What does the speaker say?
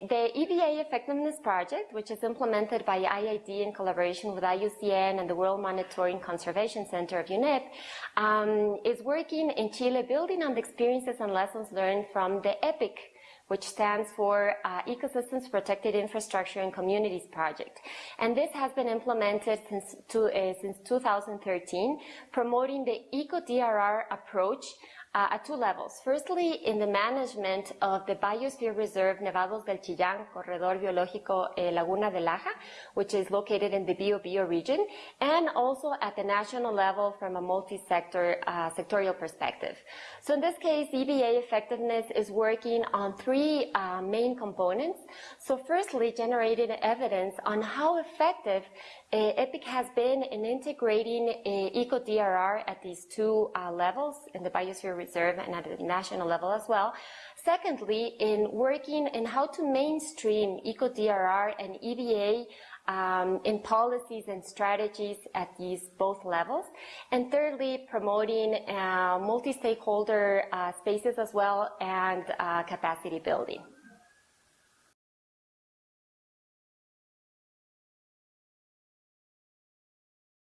The EbA Effectiveness Project, which is implemented by IIED in collaboration with IUCN and the World Monitoring Conservation Center of UNEP, um, is working in Chile building on the experiences and lessons learned from the EPIC which stands for uh, Ecosystems Protected Infrastructure and Communities Project. And this has been implemented since, to, uh, since 2013, promoting the ECO-DRR approach uh, at two levels. Firstly, in the management of the Biosphere Reserve Nevados del Chillán, Corredor Biológico eh, Laguna de Laja, which is located in the Bio-Bio region, and also at the national level from a multi-sector, uh, sectorial perspective. So in this case, EbA effectiveness is working on three uh, main components. So firstly, generating evidence on how effective uh, EPIC has been in integrating uh, ECO-DRR at these two uh, levels, in the Biosphere And at the national level as well. Secondly, in working in how to mainstream ECO-DRR and EbA um, in policies and strategies at these both levels. And thirdly, promoting uh, multi-stakeholder uh, spaces as well and uh, capacity building.